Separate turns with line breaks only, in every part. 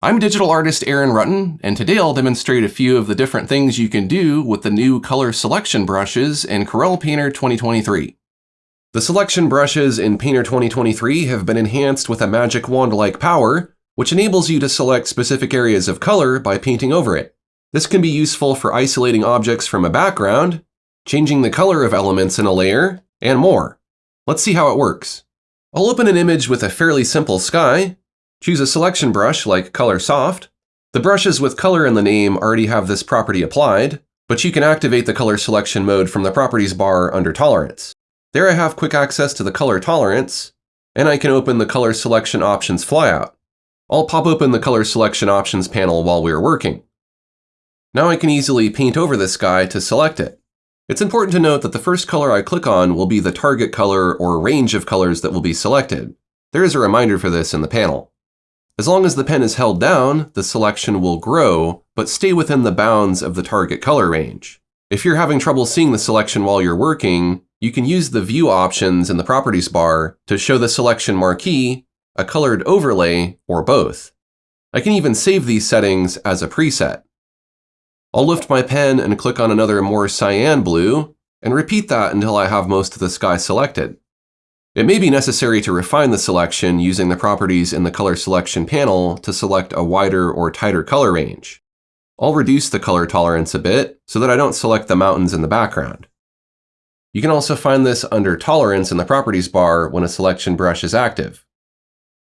I'm digital artist Aaron Rutten, and today I'll demonstrate a few of the different things you can do with the new color selection brushes in Corel Painter 2023. The selection brushes in Painter 2023 have been enhanced with a magic wand-like power, which enables you to select specific areas of color by painting over it. This can be useful for isolating objects from a background, changing the color of elements in a layer, and more. Let's see how it works. I'll open an image with a fairly simple sky, Choose a selection brush like Color Soft. The brushes with color in the name already have this property applied, but you can activate the color selection mode from the properties bar under Tolerance. There I have quick access to the color tolerance, and I can open the color selection options flyout. I'll pop open the color selection options panel while we're working. Now I can easily paint over this sky to select it. It's important to note that the first color I click on will be the target color or range of colors that will be selected. There is a reminder for this in the panel. As long as the pen is held down, the selection will grow, but stay within the bounds of the target color range. If you're having trouble seeing the selection while you're working, you can use the View options in the Properties bar to show the selection marquee, a colored overlay, or both. I can even save these settings as a preset. I'll lift my pen and click on another more cyan blue, and repeat that until I have most of the sky selected. It may be necessary to refine the selection using the properties in the color selection panel to select a wider or tighter color range. I'll reduce the color tolerance a bit so that I don't select the mountains in the background. You can also find this under Tolerance in the Properties bar when a selection brush is active.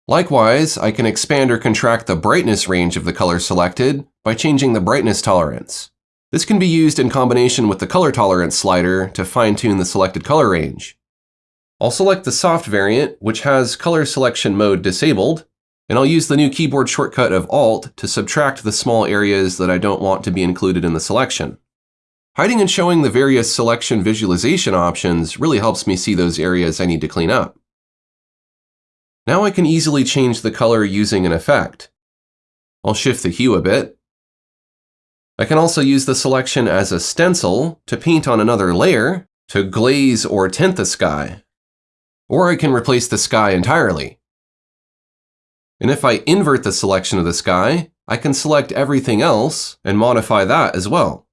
Likewise, I can expand or contract the brightness range of the color selected by changing the brightness tolerance. This can be used in combination with the color tolerance slider to fine-tune the selected color range. I'll select the soft variant, which has color selection mode disabled, and I'll use the new keyboard shortcut of Alt to subtract the small areas that I don't want to be included in the selection. Hiding and showing the various selection visualization options really helps me see those areas I need to clean up. Now I can easily change the color using an effect. I'll shift the hue a bit. I can also use the selection as a stencil to paint on another layer to glaze or tint the sky or I can replace the sky entirely. And if I invert the selection of the sky, I can select everything else and modify that as well.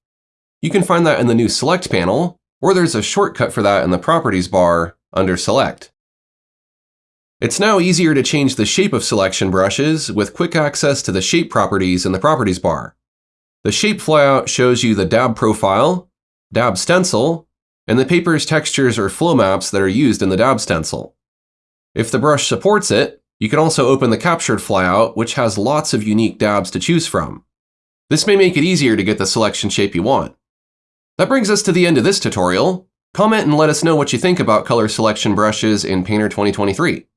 You can find that in the new Select panel, or there's a shortcut for that in the Properties bar under Select. It's now easier to change the shape of selection brushes with quick access to the shape properties in the Properties bar. The shape flyout shows you the dab profile, dab stencil, and the paper's textures or flow maps that are used in the dab stencil. If the brush supports it, you can also open the captured flyout, which has lots of unique dabs to choose from. This may make it easier to get the selection shape you want. That brings us to the end of this tutorial. Comment and let us know what you think about color selection brushes in Painter 2023.